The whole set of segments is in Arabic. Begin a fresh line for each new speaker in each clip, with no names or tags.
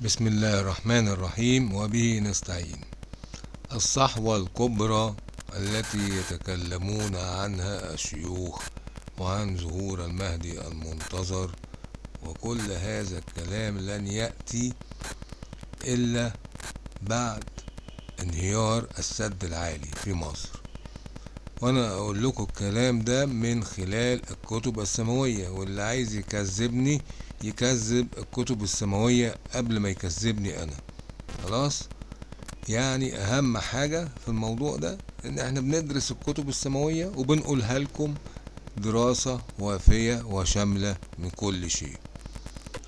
بسم الله الرحمن الرحيم وبه نستعين. الصحوة الكبرى التي يتكلمون عنها الشيوخ وعن ظهور المهدي المنتظر وكل هذا الكلام لن يأتي إلا بعد انهيار السد العالي في مصر. وأنا أقول لكم الكلام ده من خلال الكتب السماوية واللي عايز يكذبني يكذب الكتب السماوية قبل ما يكذبني أنا. خلاص؟ يعني اهم حاجة في الموضوع ده ان إحنا بندرس الكتب السماوية وبنقولها لكم دراسة وافية وشاملة من كل شيء.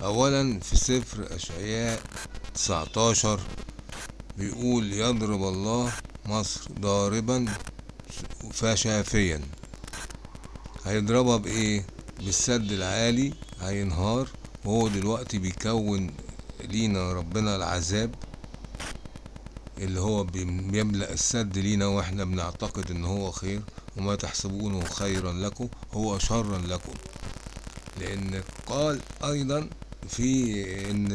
اولا في سفر أشعياء 19 بيقول يضرب الله مصر ضاربا فشافيا. هيضربها بإيه؟ بالسد العالي. هينهار. وهو دلوقتي بيكون لينا ربنا العذاب اللي هو بيملأ السد لينا وإحنا بنعتقد إن هو خير. وما تحسبونه خيرا لكم. هو شرا لكم. لأن قال أيضا في إن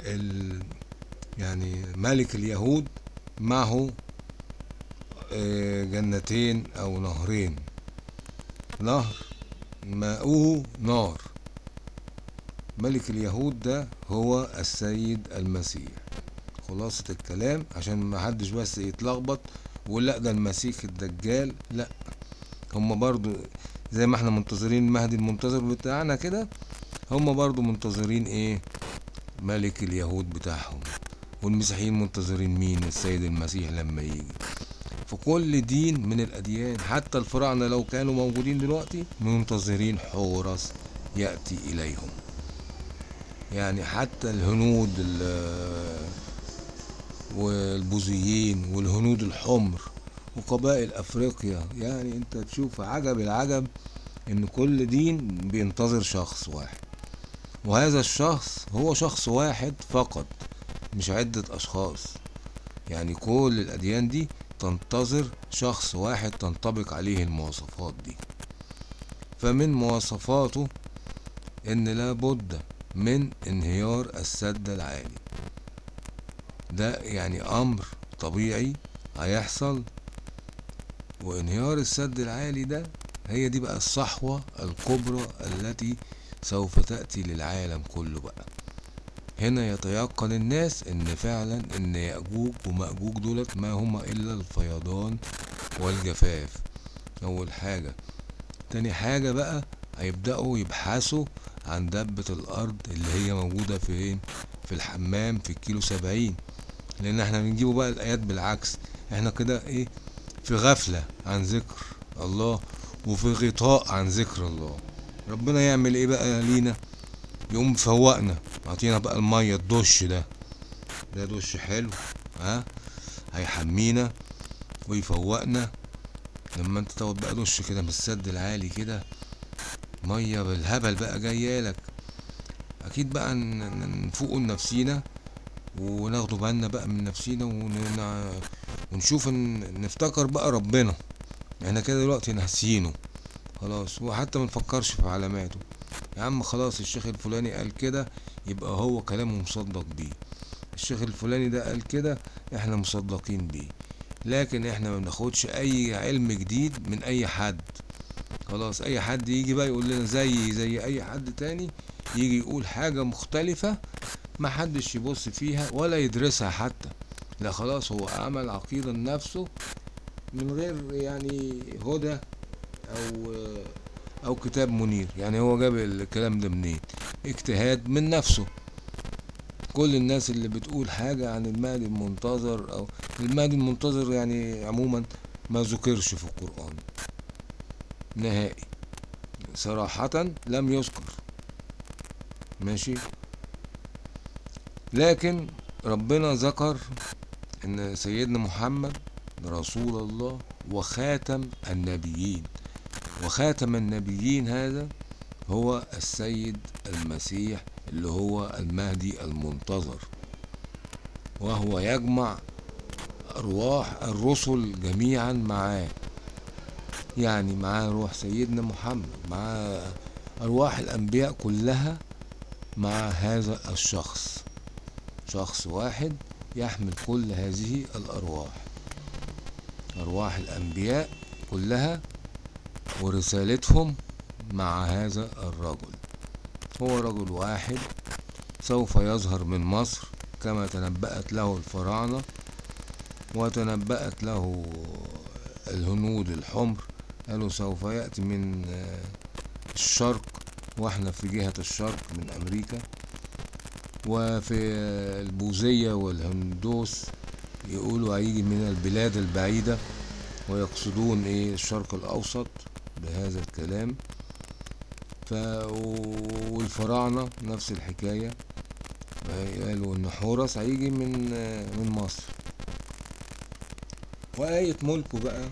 ال يعني ملك اليهود معه جنتين أو نهرين. نهر ماؤه نار. ملك اليهود ده هو السيد المسيح. خلاصة الكلام عشان ما حدش بس يتلخبط ولا ده المسيح الدجال. لا هما برضو زي ما إحنا منتظرين المهدي المنتظر بتاعنا كده هما برضو منتظرين إيه؟ ملك اليهود بتاعهم. والمسيحيين منتظرين مين؟ السيد المسيح لما يجي. في كل دين من الأديان. حتى الفراعنة لو كانوا موجودين دلوقتي منتظرين حورس يأتي إليهم. يعني حتى الهنود والبوذيين والهنود الحمر وقبائل أفريقيا. يعني أنت تشوف عجب العجب إن كل دين بينتظر شخص واحد. وهذا الشخص هو شخص واحد فقط مش عدة أشخاص. يعني كل الأديان دي تنتظر شخص واحد تنطبق عليه المواصفات دي. فمن مواصفاته إن لابد من انهيار السد العالي. ده يعني أمر طبيعي هيحصل وانهيار السد العالي ده هي دي بقى الصحوة الكبرى التي سوف تأتي للعالم كله بقى. هنا يتيقن الناس إن فعلا إن يأجوج ومأجوج دولت ما هما إلا الفيضان والجفاف. أول حاجة. تاني حاجة بقى هيبدأوا يبحثوا عن دبة الأرض اللي هي موجودة فين؟ في الحمام في الكيلو سبعين. لأن إحنا بنجيبوا بقى الآيات بالعكس. إحنا كده إيه؟ في غفلة عن ذكر الله وفي غطاء عن ذكر الله. ربنا يعمل إيه بقى لينا؟ يقوم فوقنا اعطينا بقى المية الدش ده. ده دش حلو ها؟ هيحمينا ويفوقنا. لما انت تاخد بقى دش كده من السد العالي كده مية بالهبل بقى جايالك أكيد بقى نفوق لنفسينا وناخدوا بالنا بقى من نفسينا ون... ونشوف نفتكر بقى ربنا. إحنا كده دلوقتي ناسيينه. خلاص وحتى منفكرش في علاماته. يا عم خلاص الشيخ الفلاني قال كده يبقى هو كلامه مصدق بيه. الشيخ الفلاني ده قال كده إحنا مصدقين بيه. لكن إحنا ما بناخدش أي علم جديد من أي حد. خلاص أي حد يجي بقى يقول لنا زي زي أي حد تاني يجي يقول حاجة مختلفة ما حدش يبص فيها ولا يدرسها حتى. لا خلاص هو عمل عقيدة لنفسه من غير يعني هدى أو أو كتاب منير. يعني هو جاب الكلام ده منين؟ اجتهاد من نفسه. كل الناس اللي بتقول حاجة عن المهدي المنتظر أو المهدي المنتظر يعني عموما ما ذكرش في القرآن. نهائي. صراحة لم يذكر. ماشي؟ لكن ربنا ذكر إن سيدنا محمد رسول الله وخاتم النبيين. وخاتم النبيين هذا هو السيد المسيح اللي هو المهدي المنتظر. وهو يجمع أرواح الرسل جميعا معاه. يعني معاه روح سيدنا محمد معاه أرواح الأنبياء كلها مع هذا الشخص. شخص واحد يحمل كل هذه الأرواح. أرواح الأنبياء كلها ورسالتهم مع هذا الرجل. هو رجل واحد سوف يظهر من مصر كما تنبأت له الفراعنة وتنبأت له الهنود الحمر قالوا سوف يأتي من الشرق وإحنا في جهة الشرق من أمريكا وفي البوذية والهندوس يقولوا هيجي من البلاد البعيدة ويقصدون إيه؟ الشرق الأوسط. بهذا الكلام. ف والفراعنة نفس الحكاية. قالوا إن حورس هيجي من من مصر. وآية ملكه بقى.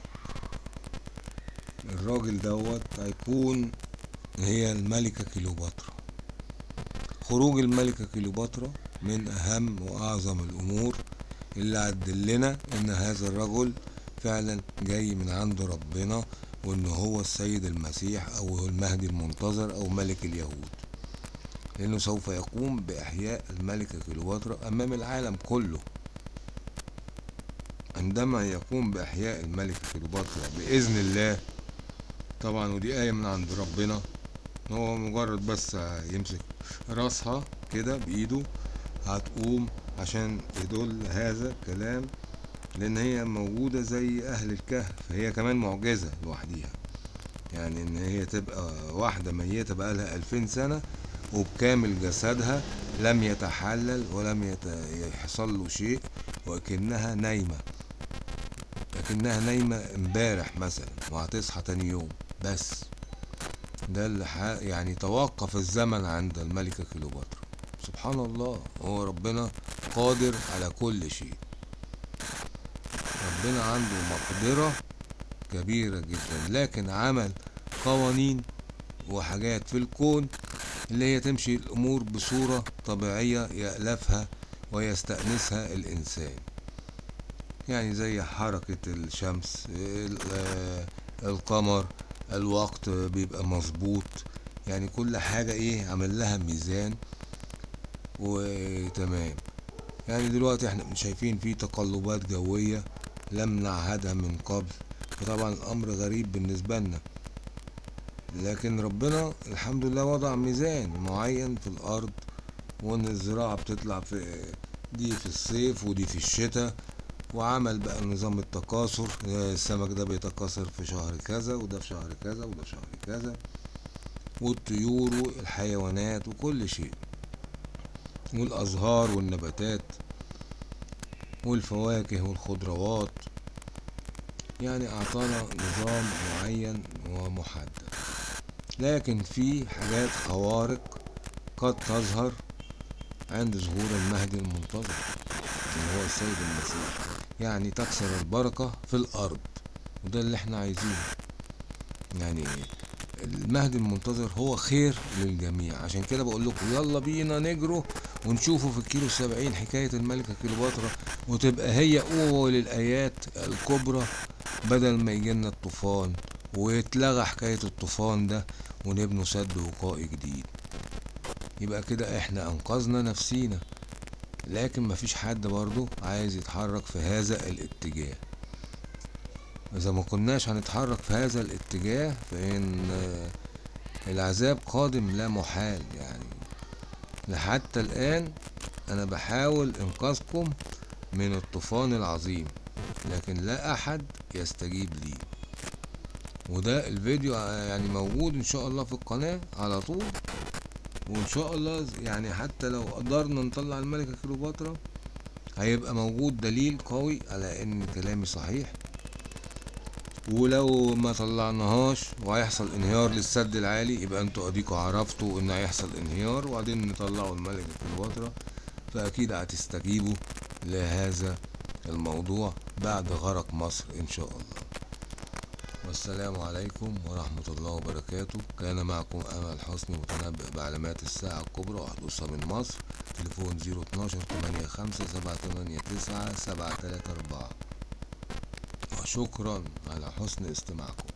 الراجل دوت هيكون هي الملكة كليوباترا. خروج الملكة كليوباترا من أهم وأعظم الأمور اللي هتدلنا إن هذا الرجل فعلا جاي من عند ربنا وإن هو السيد المسيح أو المهدي المنتظر أو ملك اليهود لأنه سوف يقوم بإحياء الملكة كليوباترا أمام العالم كله. عندما يقوم بإحياء الملكة كليوباترا بإذن الله طبعا ودي آية من عند ربنا هو مجرد بس يمسك راسها كده بإيده هتقوم عشان يدل هذا الكلام لأن هي موجودة زي أهل الكهف هي كمان معجزة لوحديها. يعني إن هي تبقى واحدة ميتة بقالها ألفين سنة وبكامل جسدها لم يتحلل ولم يت... يحصل له شيء وكأنها نايمة. لكنها نايمة امبارح مثلا وهتصحى تاني يوم بس. ده اللي يعني توقف الزمن عند الملكة كليوباترا. سبحان الله هو ربنا قادر على كل شيء. ربنا عنده مقدرة كبيرة جدا لكن عمل قوانين وحاجات في الكون اللي هي تمشي الأمور بصورة طبيعية يألفها ويستأنسها الإنسان. يعني زي حركة الشمس القمر الوقت بيبقى مظبوط. يعني كل حاجة إيه عمل لها ميزان وتمام. يعني دلوقتي إحنا شايفين في تقلبات جوية لم نعهدها من قبل. فطبعا الأمر غريب بالنسبة لنا. لكن ربنا الحمد لله وضع ميزان معين في الأرض وإن الزراعة بتطلع في دي في الصيف ودي في الشتاء وعمل بقى نظام التكاثر. السمك ده بيتكاثر في شهر كذا وده في شهر كذا وده في شهر كذا. والطيور والحيوانات وكل شيء. والأزهار والنباتات. والفواكه والخضروات. يعني أعطانا نظام معين ومحدد. لكن في حاجات خوارق قد تظهر عند ظهور المهدي المنتظر اللي هو السيد المسيح. يعني تكسر البركة في الأرض. وده اللي إحنا عايزينه. يعني المهدي المنتظر هو خير للجميع. عشان كده بقول لكم يلا بينا نجروا ونشوفوا في الكيلو السبعين حكاية الملكة كليوباترا وتبقى هي أول الآيات الكبرى بدل ما يجينا الطوفان ويتلغى حكاية الطوفان ده ونبنوا سد وقائي جديد. يبقى كده إحنا أنقذنا نفسينا. لكن مفيش حد برضو عايز يتحرك في هذا الاتجاه. إذا ما كناش هنتحرك في هذا الاتجاه فإن العذاب قادم لا محال يعني. لحتى الآن أنا بحاول إنقاذكم من الطوفان العظيم لكن لا أحد يستجيب لي. وده الفيديو يعني موجود إن شاء الله في القناة على طول. وإن شاء الله يعني حتى لو قدرنا نطلع الملكة كليوباترا هيبقى موجود دليل قوي على إن كلامي صحيح. ولو ما طلعناهاش وهيحصل انهيار للسد العالي يبقى أنتوا اديكوا عرفتوا ان هيحصل انهيار وبعدين نطلعوا الملكة كليوباترا فأكيد هتستجيبوا لهذا الموضوع بعد غرق مصر إن شاء الله. والسلام عليكم ورحمة الله وبركاته. كان معكم أمل حسني متنبئ بعلامات الساعة الكبرى وحدوثها من مصر. تليفون 012 85 789 734 شكرا على حسن استماعكم.